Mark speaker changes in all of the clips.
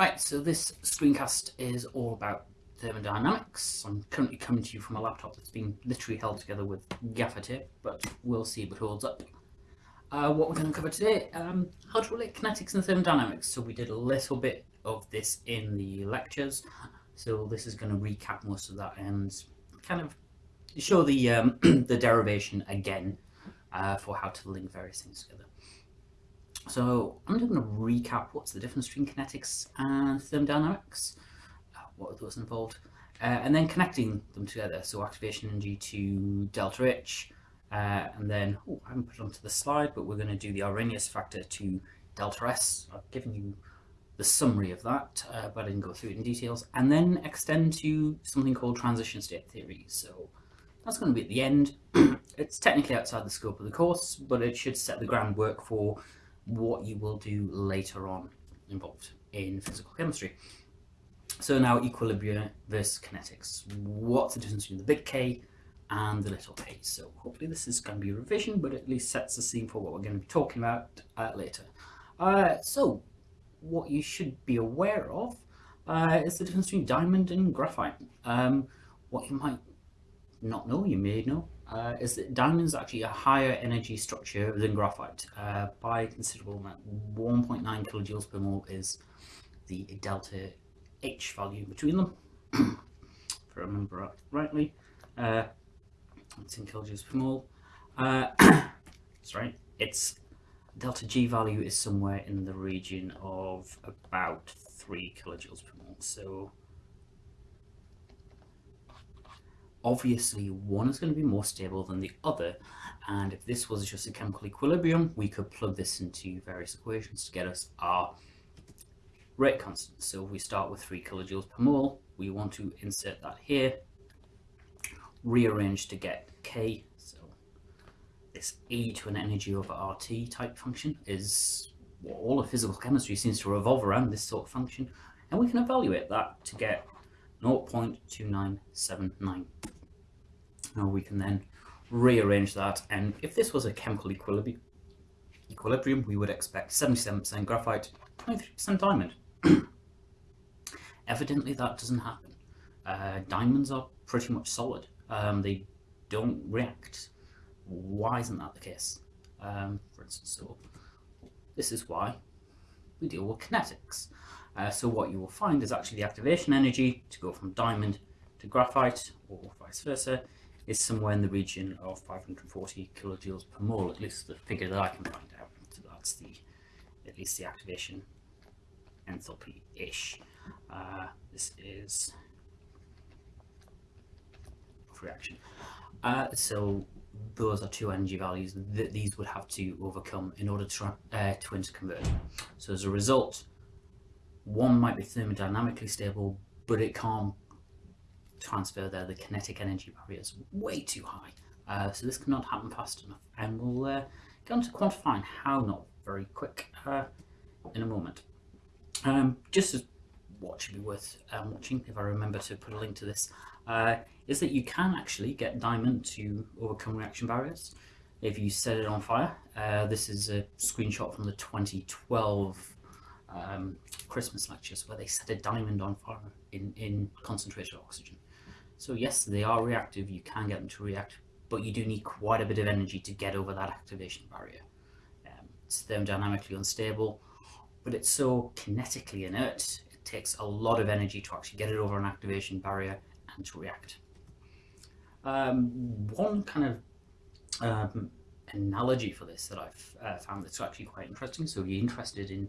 Speaker 1: Right, so this screencast is all about thermodynamics. I'm currently coming to you from a laptop that's been literally held together with gaffer tape, but we'll see if it holds up. Uh, what we're going to cover today, um, how to relate kinetics and thermodynamics. So we did a little bit of this in the lectures, so this is going to recap most of that and kind of show the, um, the derivation again uh, for how to link various things together. So I'm just going to recap what's the difference between kinetics and thermodynamics, uh, what are those involved, uh, and then connecting them together. So activation energy to delta H, uh, and then, oh, I haven't put it onto the slide, but we're going to do the Arrhenius factor to delta S. I've given you the summary of that, uh, but I didn't go through it in details, and then extend to something called transition state theory. So that's going to be at the end. it's technically outside the scope of the course, but it should set the groundwork for what you will do later on involved in physical chemistry. So now equilibrium versus kinetics. What's the difference between the big K and the little k? So hopefully this is going to be a revision, but at least sets the scene for what we're going to be talking about uh, later. Uh, so what you should be aware of uh, is the difference between diamond and graphite. Um, what you might not know, you may know, uh, is that diamond is actually a higher energy structure than graphite uh, by considerable amount. 1.9 kilojoules per mole is the delta H value between them, if I remember rightly. Uh, it's in kilojoules per mole. Uh, right. Its delta G value is somewhere in the region of about 3 kilojoules per mole. So obviously one is going to be more stable than the other. And if this was just a chemical equilibrium we could plug this into various equations to get us our rate constant. So if we start with 3 kilojoules per mole we want to insert that here rearrange to get k. So this e to an energy over rt type function is what all of physical chemistry seems to revolve around this sort of function. And we can evaluate that to get 0.2979. Now we can then rearrange that and if this was a chemical equilibrium, equilibrium we would expect 77% graphite, 23% diamond. Evidently that doesn't happen. Uh, diamonds are pretty much solid. Um, they don't react. Why isn't that the case? Um, for instance, so this is why we deal with kinetics. Uh, so what you will find is actually the activation energy to go from diamond to graphite or vice versa is somewhere in the region of 540 kilojoules per mole, at least the figure that I can find out. So that's the at least the activation enthalpy-ish. Uh, this is reaction. Uh, so those are two energy values that these would have to overcome in order to, uh, to interconvert. So as a result, one might be thermodynamically stable, but it can't transfer there. The kinetic energy barrier is way too high. Uh, so this cannot happen fast enough. And we'll uh, get on to quantifying how not very quick uh, in a moment. Um, just as what should be worth um, watching, if I remember to put a link to this, uh, is that you can actually get diamond to overcome reaction barriers if you set it on fire. Uh, this is a screenshot from the 2012 um, Christmas lectures where they set a diamond on fire in, in concentrated oxygen. So yes, they are reactive, you can get them to react, but you do need quite a bit of energy to get over that activation barrier. Um, it's thermodynamically unstable, but it's so kinetically inert, it takes a lot of energy to actually get it over an activation barrier and to react. Um, one kind of um, analogy for this that I've uh, found that's actually quite interesting, so if you're interested in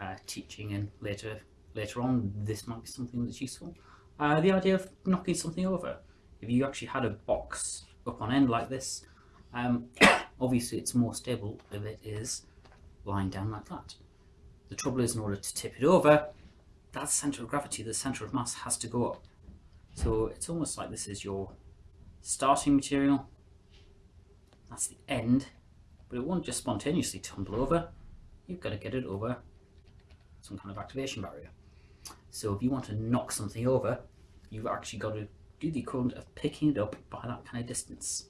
Speaker 1: uh, teaching and later later on this might be something that's useful. Uh, the idea of knocking something over. If you actually had a box up on end like this, um, obviously it's more stable if it is lying down like that. The trouble is in order to tip it over, that centre of gravity, the centre of mass has to go up. So it's almost like this is your starting material, that's the end, but it won't just spontaneously tumble over, you've got to get it over some kind of activation barrier. So if you want to knock something over, you've actually got to do the equivalent of picking it up by that kind of distance.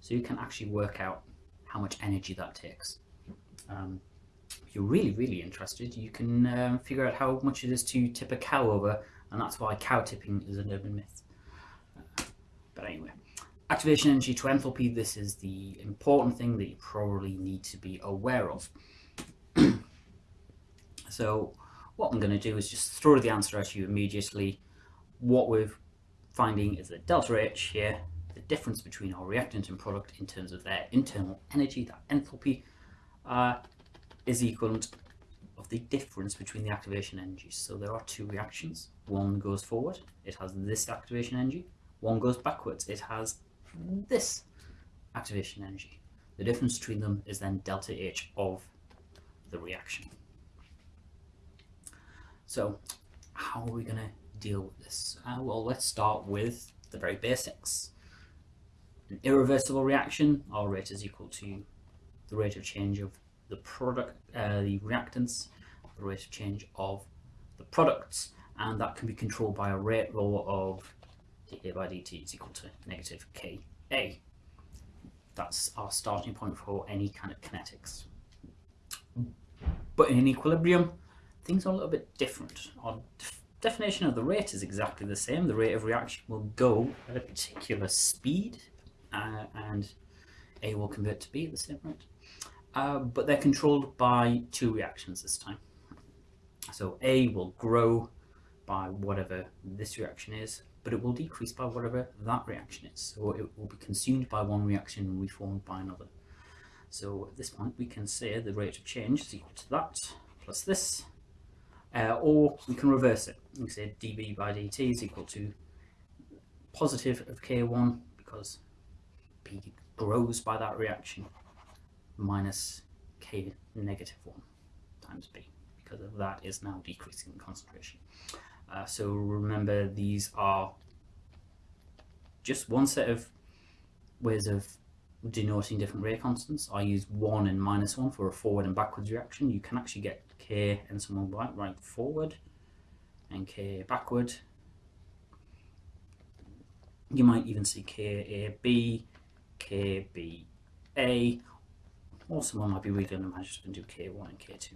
Speaker 1: So you can actually work out how much energy that takes. Um, you're really, really interested, you can um, figure out how much it is to tip a cow over, and that's why cow tipping is an urban myth. Uh, but anyway, activation energy to enthalpy, this is the important thing that you probably need to be aware of. so what I'm going to do is just throw the answer at you immediately. What we're finding is that delta H here, the difference between our reactant and product in terms of their internal energy, that enthalpy, uh, is equivalent of the difference between the activation energies. So there are two reactions. One goes forward, it has this activation energy. One goes backwards, it has this activation energy. The difference between them is then delta H of the reaction. So how are we going to deal with this? Uh, well, let's start with the very basics. An irreversible reaction, our rate is equal to the rate of change of the product, uh, the reactants, the rate of change of the products, and that can be controlled by a rate law of dA by dt is equal to negative Ka. That's our starting point for any kind of kinetics. But in equilibrium, things are a little bit different. Our definition of the rate is exactly the same. The rate of reaction will go at a particular speed, uh, and A will convert to B at the same rate. Uh, but they're controlled by two reactions this time. So A will grow by whatever this reaction is, but it will decrease by whatever that reaction is. So it will be consumed by one reaction and reformed by another. So at this point we can say the rate of change is equal to that plus this, uh, or we can reverse it. We say dB by dt is equal to positive of K1 because P grows by that reaction minus K negative 1 times B because of that is now decreasing in concentration. Uh, so remember these are just one set of ways of denoting different rate constants. I use 1 and minus 1 for a forward and backwards reaction. You can actually get K and someone right, right forward and K backward. You might even see KAB, KBA, or someone might be them, I just do K1 and K2.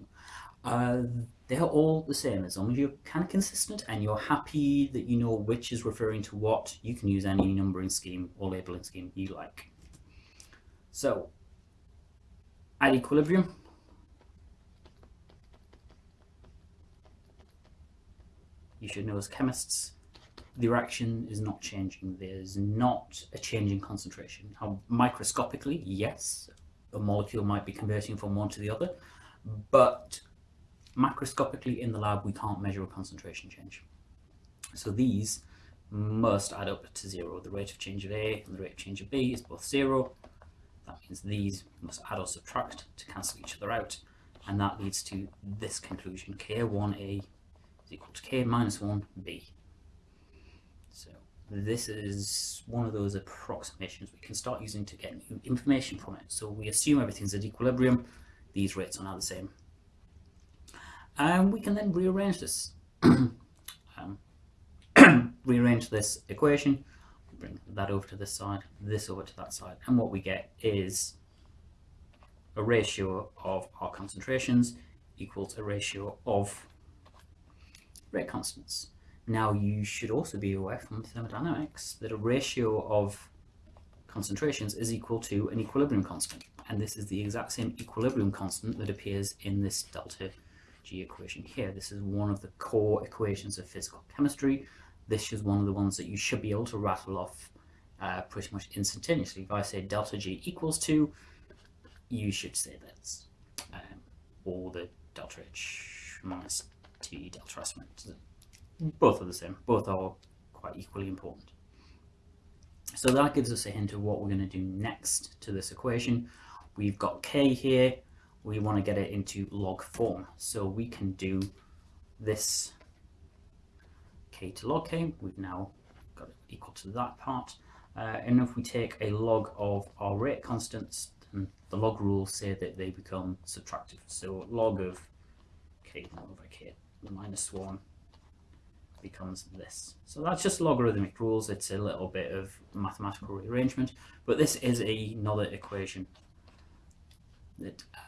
Speaker 1: Uh, they're all the same as long as you're kind of consistent and you're happy that you know which is referring to what you can use any numbering scheme or labeling scheme you like so at equilibrium you should know as chemists the reaction is not changing there's not a change in concentration microscopically yes a molecule might be converting from one to the other but macroscopically in the lab we can't measure a concentration change. So these must add up to zero. The rate of change of A and the rate of change of B is both zero. That means these must add or subtract to cancel each other out. And that leads to this conclusion, K1A is equal to K minus 1B. So this is one of those approximations we can start using to get new information from it. So we assume everything's at equilibrium. These rates are now the same and we can then rearrange this. um, rearrange this equation, bring that over to this side, this over to that side, and what we get is a ratio of our concentrations equals a ratio of rate constants. Now you should also be aware from thermodynamics that a ratio of concentrations is equal to an equilibrium constant. And this is the exact same equilibrium constant that appears in this delta G equation here. This is one of the core equations of physical chemistry. This is one of the ones that you should be able to rattle off uh, pretty much instantaneously. If I say delta G equals 2, you should say that's um, or the delta H minus T delta S. Both are the same. Both are quite equally important. So that gives us a hint of what we're going to do next to this equation. We've got K here, we want to get it into log form. So we can do this k to log k, we've now got equal to that part. Uh, and if we take a log of our rate constants, then the log rules say that they become subtractive. So log of k over k minus 1 becomes this. So that's just logarithmic rules. It's a little bit of mathematical rearrangement, but this is another equation that uh,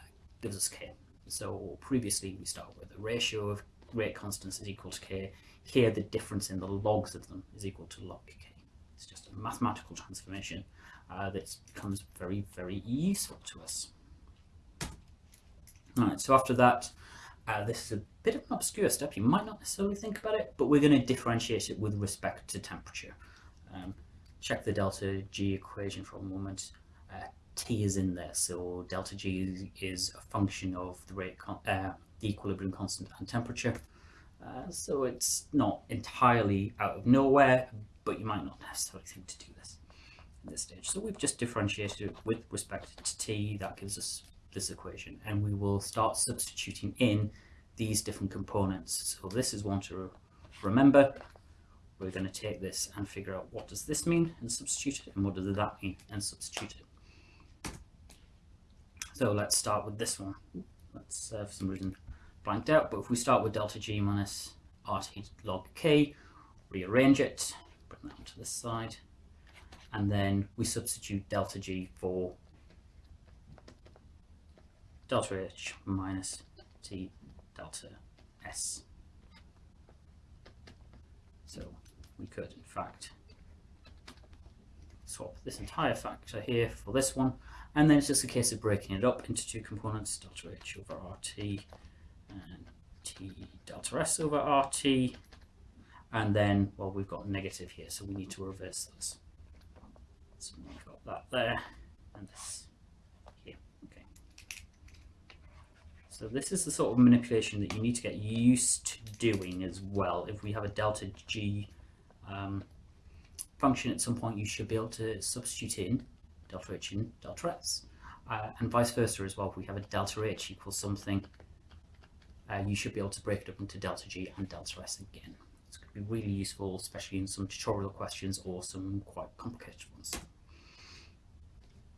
Speaker 1: gives us k. So previously we started with a ratio of rate constants is equal to k. Here the difference in the logs of them is equal to log k. It's just a mathematical transformation uh, that becomes very, very useful to us. Alright, so after that, uh, this is a bit of an obscure step. You might not necessarily think about it, but we're going to differentiate it with respect to temperature. Um, check the delta G equation for a moment. Uh, T is in there, so delta G is a function of the rate, uh, the equilibrium constant and temperature. Uh, so it's not entirely out of nowhere, but you might not necessarily think to do this at this stage. So we've just differentiated it with respect to T, that gives us this equation, and we will start substituting in these different components. So this is one to remember. We're going to take this and figure out what does this mean and substitute it, and what does that mean and substitute it. So let's start with this one. Let's, uh, for some reason, blanked out, but if we start with delta G minus RT log K, rearrange it, bring that onto this side, and then we substitute delta G for delta H minus T delta S. So we could in fact swap this entire factor here for this one and then it's just a case of breaking it up into two components delta H over RT and T delta S over RT and then well we've got negative here so we need to reverse this. So we've got that there and this here okay. So this is the sort of manipulation that you need to get used to doing as well. If we have a delta G um, function at some point you should be able to substitute in delta H in delta S uh, and vice versa as well. If we have a delta H equals something uh, you should be able to break it up into delta G and delta S again. It's going to be really useful, especially in some tutorial questions or some quite complicated ones.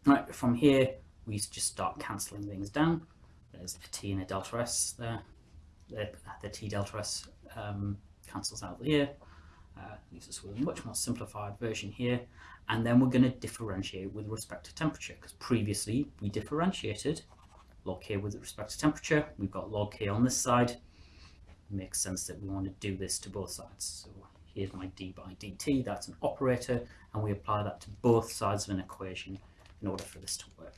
Speaker 1: Right, from here, we just start cancelling things down. There's a T and a delta S there. The, the T delta S um, cancels out here. Uh, leaves us with a much more simplified version here. And then we're going to differentiate with respect to temperature, because previously we differentiated log k with respect to temperature. We've got log k on this side. It makes sense that we want to do this to both sides. So here's my d by dt, that's an operator, and we apply that to both sides of an equation in order for this to work.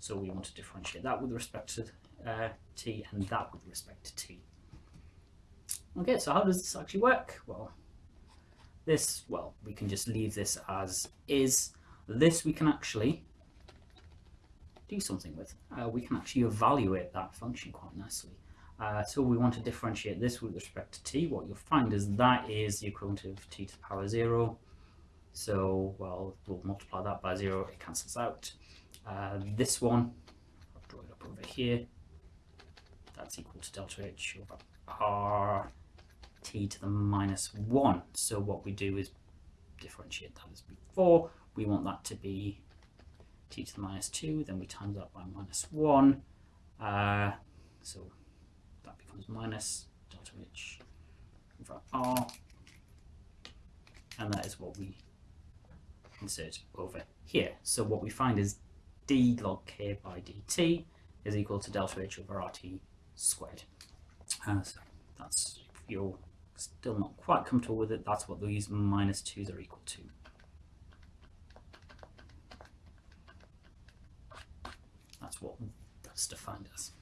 Speaker 1: So we want to differentiate that with respect to uh, t and that with respect to t. Okay, so how does this actually work? Well, this, well, we can just leave this as is. This we can actually do something with. Uh, we can actually evaluate that function quite nicely. Uh, so we want to differentiate this with respect to t. What you'll find is that is the equivalent of t to the power 0. So, well, we'll multiply that by 0, it cancels out. Uh, this one, I'll draw it up over here, that's equal to delta h over r t to the minus 1. So what we do is differentiate that as before. We want that to be t to the minus 2, then we times that by minus 1. Uh, so that becomes minus delta h over r. And that is what we insert over here. So what we find is d log k by dt is equal to delta h over rt squared. Uh, so that's, if you're still not quite comfortable with it, that's what these minus 2's are equal to. What that's defined as.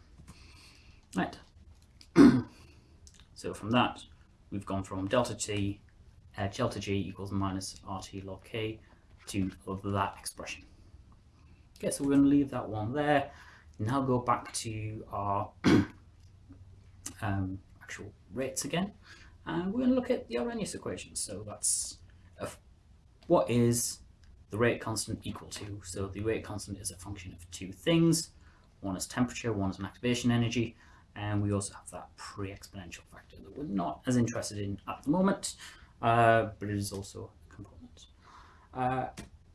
Speaker 1: Right. so from that, we've gone from delta t, uh, delta g equals minus rt log k to that expression. Okay, so we're going to leave that one there. Now go back to our um, actual rates again, and we're going to look at the Arrhenius equation. So that's what is the rate constant equal to. So the rate constant is a function of two things. One is temperature, one is an activation energy, and we also have that pre-exponential factor that we're not as interested in at the moment, uh, but it is also a component. Uh,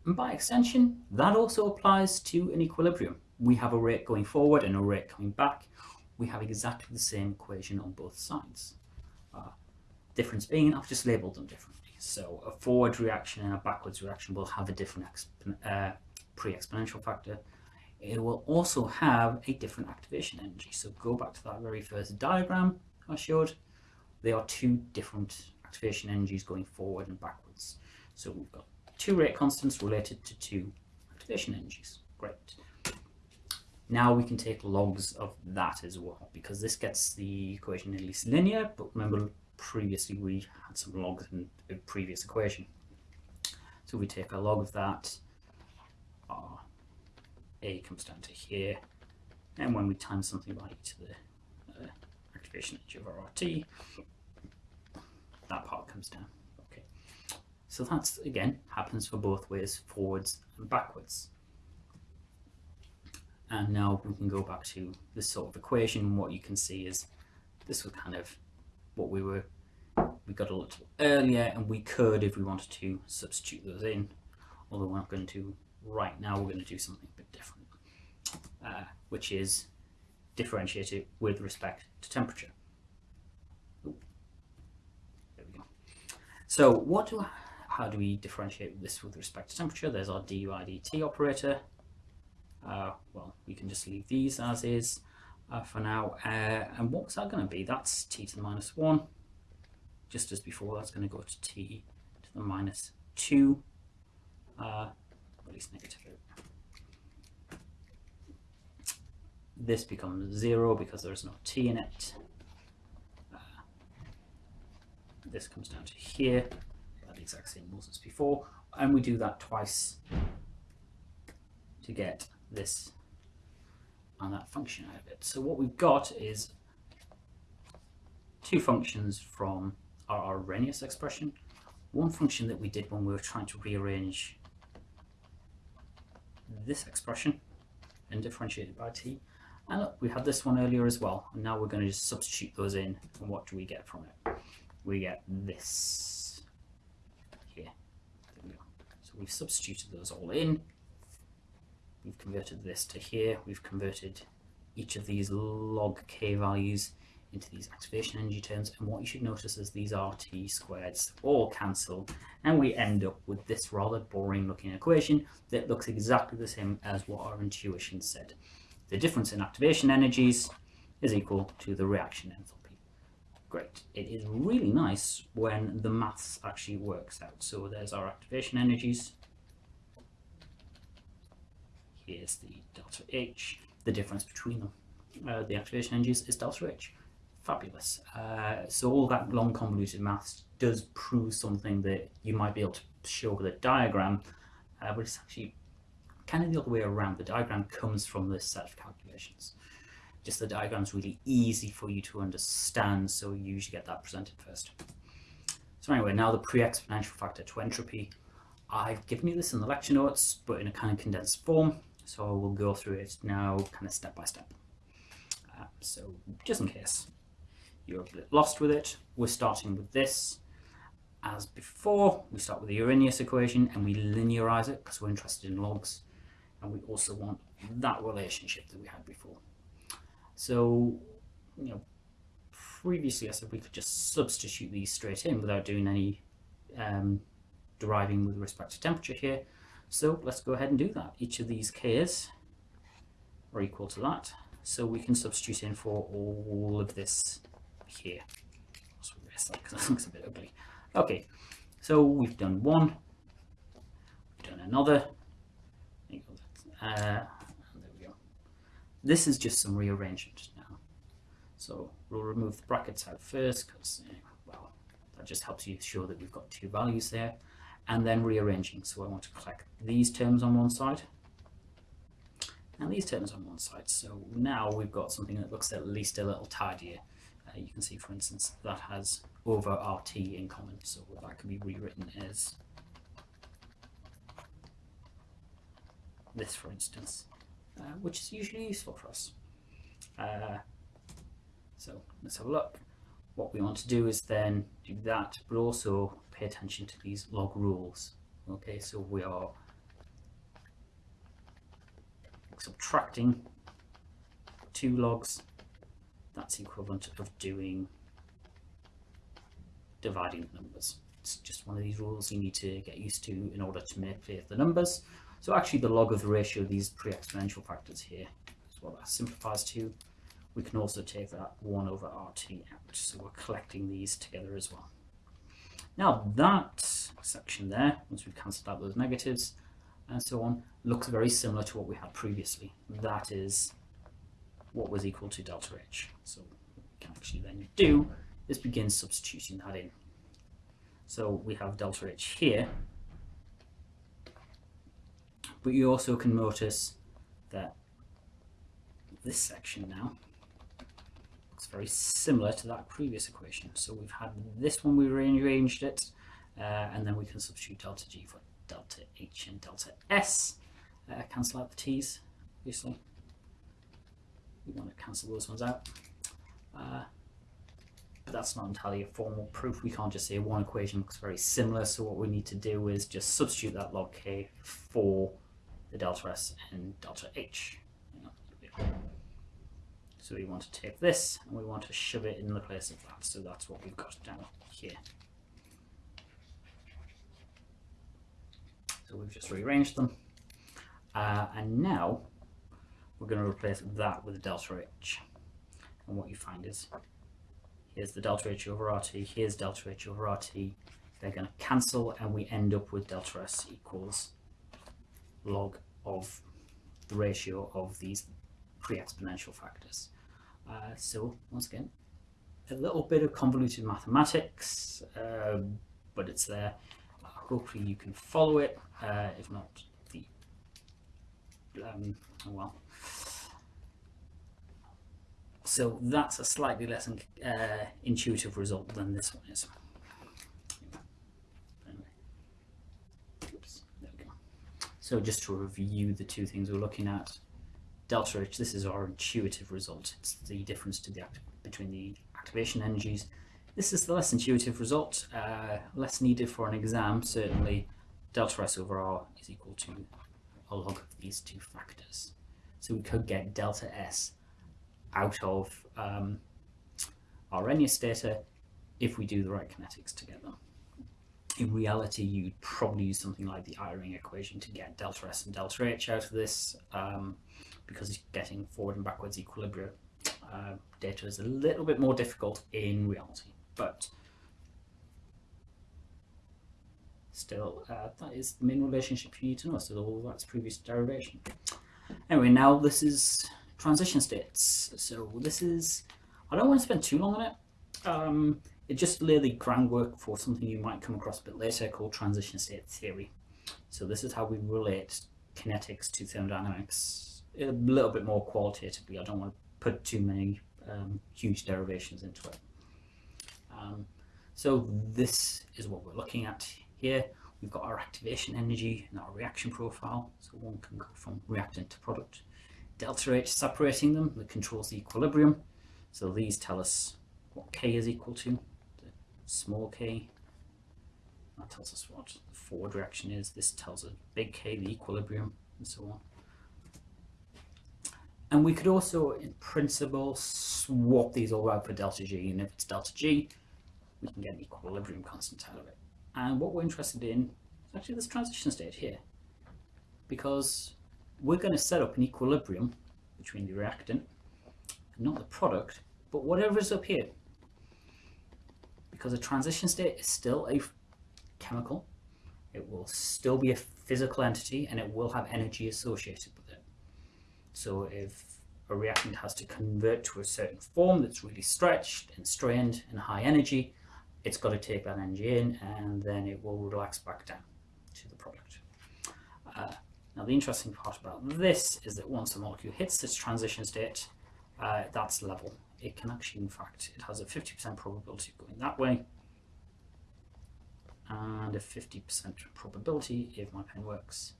Speaker 1: and by extension, that also applies to an equilibrium. We have a rate going forward and a rate coming back. We have exactly the same equation on both sides. Uh, difference being, I've just labeled them differently. So a forward reaction and a backwards reaction will have a different uh, pre-exponential factor. it will also have a different activation energy. So go back to that very first diagram I showed. There are two different activation energies going forward and backwards. So we've got two rate constants related to two activation energies. Great. Now we can take logs of that as well, because this gets the equation at least linear, but remember previously we had some logs in the previous equation. So we take a log of that, our A comes down to here, and when we times something by e to the uh, activation of our RT, that part comes down. Okay, so that's again happens for both ways, forwards and backwards. And now we can go back to this sort of equation. What you can see is this was kind of what we were, we got a little earlier and we could, if we wanted to, substitute those in. Although we're not going to right now, we're going to do something a bit different, uh, which is differentiate it with respect to temperature. There we go. So what do, how do we differentiate this with respect to temperature? There's our du dt operator uh, well, we can just leave these as is uh, for now. Uh, and what's that going to be? That's t to the minus 1. Just as before, that's going to go to t to the minus 2. Uh, at least negative. This becomes 0 because there's no t in it. Uh, this comes down to here, the exact same rules as before. And we do that twice to get this and that function out of it. So what we've got is two functions from our Arrhenius expression. One function that we did when we were trying to rearrange this expression and differentiate it by t. And look, we had this one earlier as well. And now we're going to just substitute those in. And what do we get from it? We get this here. We so we've substituted those all in. We've converted this to here. We've converted each of these log k values into these activation energy terms. And what you should notice is these RT squareds all cancel. And we end up with this rather boring looking equation that looks exactly the same as what our intuition said. The difference in activation energies is equal to the reaction enthalpy. Great. It is really nice when the maths actually works out. So there's our activation energies is the delta H. The difference between them, uh, the activation energies, is delta H. Fabulous. Uh, so all that long convoluted maths does prove something that you might be able to show with a diagram, uh, but it's actually kind of the other way around. The diagram comes from this set of calculations. Just the diagram is really easy for you to understand, so you usually get that presented first. So anyway, now the pre-exponential factor to entropy. I've given you this in the lecture notes, but in a kind of condensed form. So we'll go through it now kind of step by step. Uh, so just in case you're a bit lost with it, we're starting with this. As before, we start with the Arrhenius equation and we linearize it because we're interested in logs. And we also want that relationship that we had before. So, you know, previously I said we could just substitute these straight in without doing any um, deriving with respect to temperature here. So let's go ahead and do that. Each of these k's are equal to that. So we can substitute in for all of this here. because that looks a bit ugly. Okay, so we've done one, we've done another. Uh, there we go. This is just some rearrangement now. So we'll remove the brackets out first because, well, that just helps you show that we've got two values there and then rearranging. So I want to collect these terms on one side and these terms on one side. So now we've got something that looks at least a little tidier. Uh, you can see, for instance, that has over RT in common. So that can be rewritten as this, for instance, uh, which is usually useful for us. Uh, so let's have a look. What we want to do is then do that, but also pay attention to these log rules. Okay, so we are subtracting two logs. That's equivalent of doing dividing the numbers. It's just one of these rules you need to get used to in order to manipulate the numbers. So actually the log of the ratio of these pre-exponential factors here is what that simplifies to. We can also take that 1 over RT out, so we're collecting these together as well. Now that section there, once we've cancelled out those negatives and so on, looks very similar to what we had previously. That is what was equal to delta H. So what we can actually then do is begin substituting that in. So we have delta H here, but you also can notice that this section now looks very similar to that previous equation. So we've had this one, we rearranged it, uh, and then we can substitute delta G for delta H and delta S. Uh, cancel out the T's, obviously. We want to cancel those ones out. Uh, but that's not entirely a formal proof. We can't just say one equation looks very similar. So what we need to do is just substitute that log K for the delta S and delta H. So we want to take this and we want to shove it in the place of that. So that's what we've got down here. So we've just rearranged them. Uh, and now we're going to replace that with delta H. And what you find is here's the delta H over RT, here's delta H over RT. They're going to cancel and we end up with delta S equals log of the ratio of these pre-exponential factors. Uh, so once again, a little bit of convoluted mathematics, uh, but it's there. Hopefully you can follow it. Uh, if not, the um, oh well. So that's a slightly less uh, intuitive result than this one is. So just to review the two things we're looking at, delta H, this is our intuitive result. It's the difference to the between the activation energies. This is the less intuitive result, uh, less needed for an exam, certainly. Delta S over R is equal to a log of these two factors. So we could get delta S out of um, our Arrhenius data if we do the right kinetics together. In reality, you'd probably use something like the Eyring equation to get delta S and delta H out of this. Um, because getting forward and backwards equilibrium uh, data is a little bit more difficult in reality. But still, uh, that is the main relationship you need to know. So all that's previous derivation. Anyway, now this is transition states. So this is, I don't want to spend too long on it. Um, it just lay the groundwork for something you might come across a bit later called transition state theory. So this is how we relate kinetics to thermodynamics a little bit more qualitatively. I don't want to put too many um, huge derivations into it. Um, so this is what we're looking at here. We've got our activation energy and our reaction profile. So one can go from reactant to product. Delta H separating them that controls the equilibrium. So these tell us what K is equal to, small k. That tells us what the forward reaction is. This tells us big K, the equilibrium, and so on. And we could also, in principle, swap these all out for delta G. And if it's delta G, we can get an equilibrium constant out of it. And what we're interested in is actually this transition state here. Because we're going to set up an equilibrium between the reactant not the product, but whatever is up here. Because a transition state is still a chemical, it will still be a physical entity, and it will have energy associated with it. So if a reactant has to convert to a certain form that's really stretched and strained and high energy, it's got to take that energy in and then it will relax back down to the product. Uh, now the interesting part about this is that once a molecule hits this transition state, uh, that's level. It can actually, in fact, it has a 50% probability of going that way and a 50% probability, if my pen works,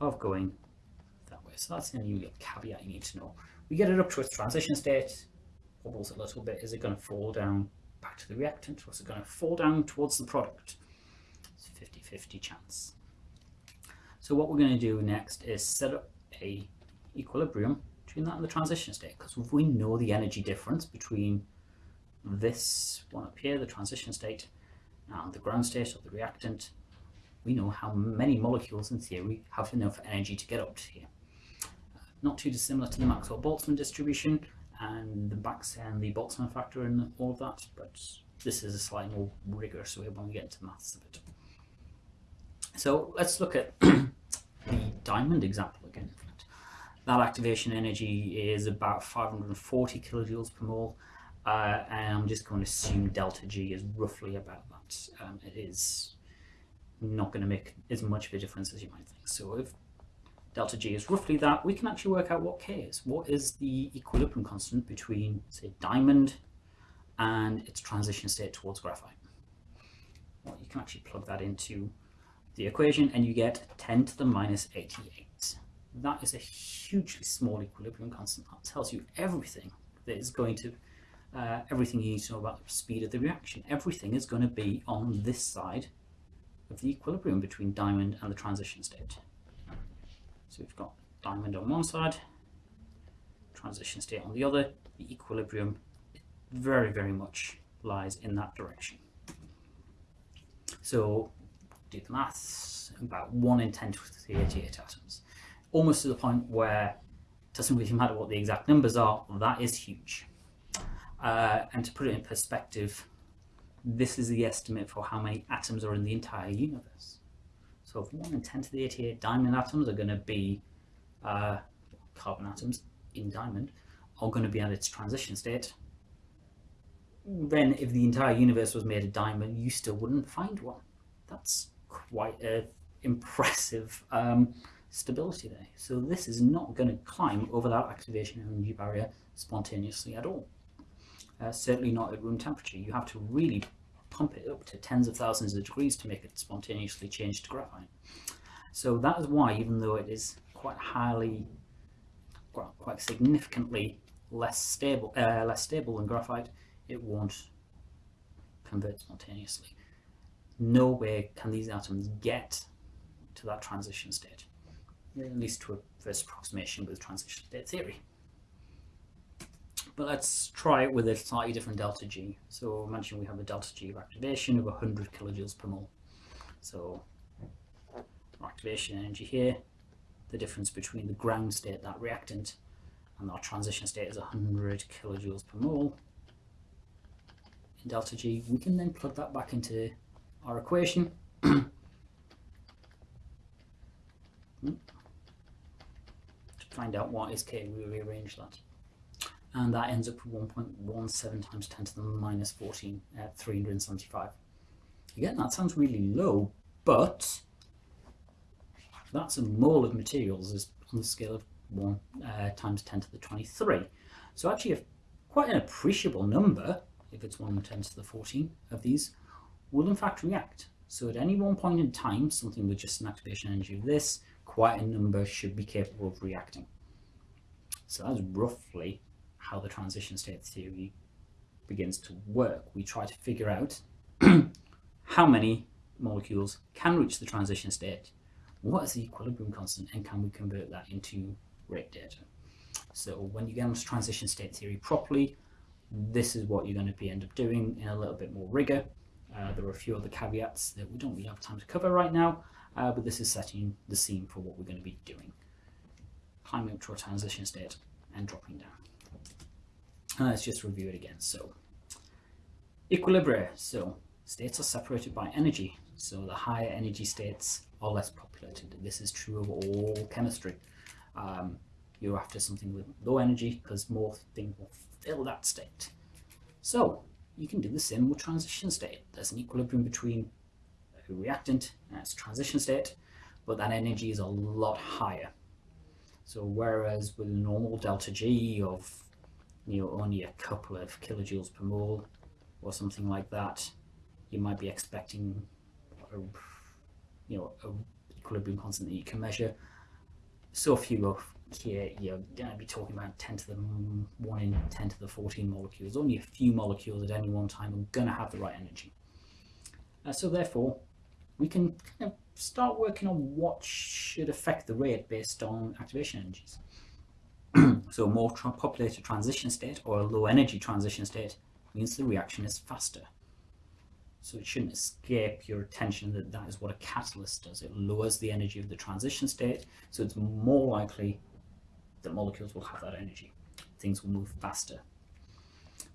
Speaker 1: of going that way. So that's the only caveat you need to know. We get it up to its transition state, wobbles a little bit. Is it going to fall down back to the reactant or is it going to fall down towards the product? It's 50-50 chance. So what we're going to do next is set up a equilibrium between that and the transition state because if we know the energy difference between this one up here, the transition state, and the ground state of the reactant, we know how many molecules in theory have enough energy to get up to here. Uh, not too dissimilar to the Maxwell-Boltzmann distribution and the Bax and the Boltzmann factor and all of that, but this is a slightly more rigorous way when we get into maths of it. So let's look at the diamond example again. That activation energy is about 540 kilojoules per mole, uh, and I'm just going to assume delta G is roughly about that. Um, it is not going to make as much of a difference as you might think. So if delta G is roughly that, we can actually work out what K is. What is the equilibrium constant between, say, diamond and its transition state towards graphite? Well, you can actually plug that into the equation and you get 10 to the minus 88. That is a hugely small equilibrium constant. That tells you everything that is going to, uh, everything you need to know about the speed of the reaction. Everything is going to be on this side of the equilibrium between diamond and the transition state. So we've got diamond on one side, transition state on the other. The equilibrium very, very much lies in that direction. So do the maths, about 1 in 10 to the 88 atoms. Almost to the point where it doesn't really matter what the exact numbers are, that is huge. Uh, and to put it in perspective, this is the estimate for how many atoms are in the entire universe. So if 1 in 10 to the 88 diamond atoms are going to be uh, carbon atoms in diamond, are going to be at its transition state, then if the entire universe was made of diamond, you still wouldn't find one. That's quite a impressive um, stability there. So this is not going to climb over that activation energy barrier spontaneously at all uh, certainly not at room temperature. You have to really pump it up to tens of thousands of degrees to make it spontaneously change to graphite. So that is why, even though it is quite highly, quite, quite significantly less stable, uh, less stable than graphite, it won't convert spontaneously. No way can these atoms get to that transition state, at least to a first approximation with transition state theory. But let's try it with a slightly different delta G. So imagine we have a delta G of activation of 100 kilojoules per mole. So our activation energy here, the difference between the ground state, that reactant, and our transition state is 100 kilojoules per mole in delta G. We can then plug that back into our equation. Hmm. Find out what is K, we rearrange that and that ends up with 1.17 times 10 to the minus 14 at 375. Again, that sounds really low, but that's a mole of materials is on the scale of 1 uh, times 10 to the 23. So actually a, quite an appreciable number, if it's 1 10 to the 14 of these, will in fact react. So at any one point in time, something with just an activation energy of this, quite a number should be capable of reacting. So that's roughly how the transition state theory begins to work. We try to figure out how many molecules can reach the transition state, what is the equilibrium constant, and can we convert that into rate data. So when you get onto transition state theory properly, this is what you're going to be end up doing in a little bit more rigor. Uh, there are a few other caveats that we don't really have time to cover right now, uh, but this is setting the scene for what we're going to be doing. Climbing up to a transition state and dropping down. Uh, let's just review it again. So equilibria. So states are separated by energy. So the higher energy states are less populated. This is true of all chemistry. Um, you're after something with low energy because more things will fill that state. So you can do the same with transition state. There's an equilibrium between reactant and its transition state, but that energy is a lot higher. So whereas with a normal delta G of you know only a couple of kilojoules per mole or something like that you might be expecting a, you know a equilibrium constant that you can measure so you go here you're going to be talking about 10 to the 1 in 10 to the 14 molecules only a few molecules at any one time are going to have the right energy uh, so therefore we can kind of start working on what should affect the rate based on activation energies so a more tra populated transition state or a low energy transition state means the reaction is faster. So it shouldn't escape your attention that that is what a catalyst does. It lowers the energy of the transition state, so it's more likely that molecules will have that energy. Things will move faster.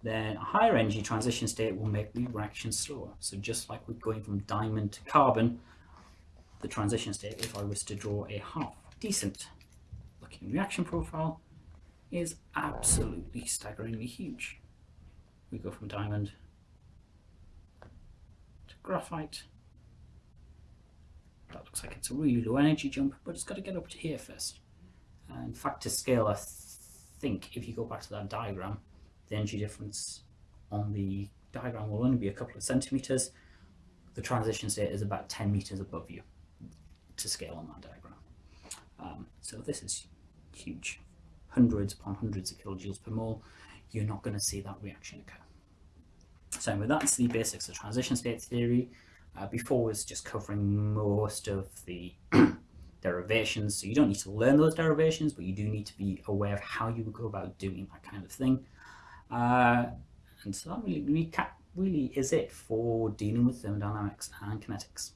Speaker 1: Then a higher energy transition state will make the reaction slower. So just like we're going from diamond to carbon, the transition state, if I was to draw a half decent looking reaction profile, is absolutely staggeringly huge. We go from diamond to graphite. That looks like it's a really low energy jump, but it's got to get up to here first. Uh, in fact, to scale, I think if you go back to that diagram, the energy difference on the diagram will only be a couple of centimeters. The transition state is about 10 meters above you to scale on that diagram. Um, so this is huge, hundreds upon hundreds of kilojoules per mole. You're not going to see that reaction occur. So anyway, that's the basics of transition state theory. Uh, before was just covering most of the derivations, so you don't need to learn those derivations, but you do need to be aware of how you go about doing that kind of thing. Uh, and so that really, really is it for dealing with thermodynamics and kinetics.